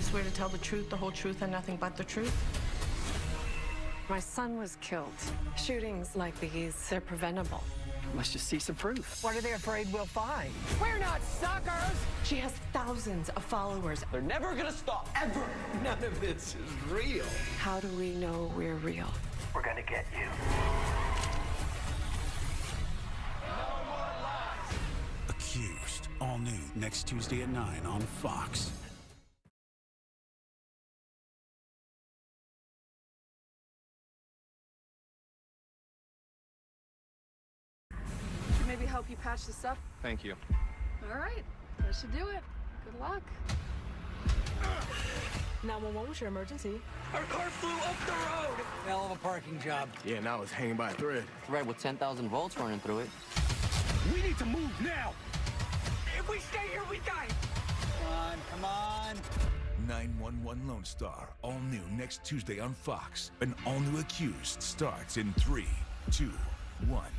swear to tell the truth, the whole truth, and nothing but the truth? My son was killed. Shootings like these, they're preventable. Let's just see some proof. What are they afraid we'll find? We're not suckers! She has thousands of followers. They're never gonna stop, ever. None of this is real. How do we know we're real? We're gonna get you. Accused. All new next Tuesday at 9 on Fox. Should help you patch this up? Thank you. All right, that should do it. Good luck. 911, what's your emergency? Our car flew up the road! Hell of a parking job. Yeah, now it's hanging by a thread. Right, with 10,000 volts running through it. We need to move now! If we stay here, we die! Come on, come on. 911 Lone Star, all new next Tuesday on Fox. An all new accused starts in three, two, one.